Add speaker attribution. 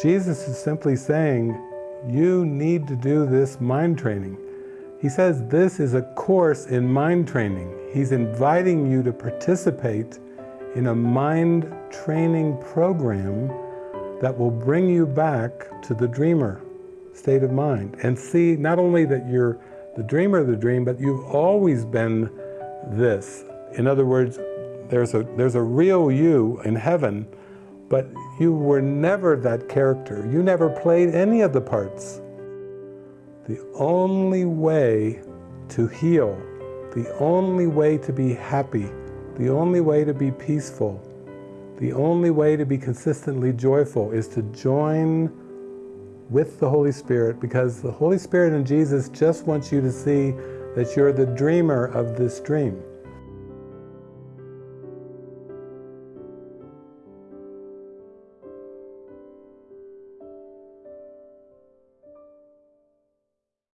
Speaker 1: Jesus is simply saying, you need to do this mind training. He says this is a course in mind training. He's inviting you to participate in a mind training program that will bring you back to the dreamer state of mind and see not only that you're the dreamer of the dream, but you've always been this. In other words, there's a, there's a real you in heaven, but you were never that character. You never played any of the parts. The only way to heal, the only way to be happy, the only way to be peaceful, the only way to be consistently joyful is to join with the Holy Spirit because the Holy Spirit and Jesus just wants you to see that you're the dreamer of this dream.